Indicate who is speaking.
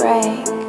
Speaker 1: break,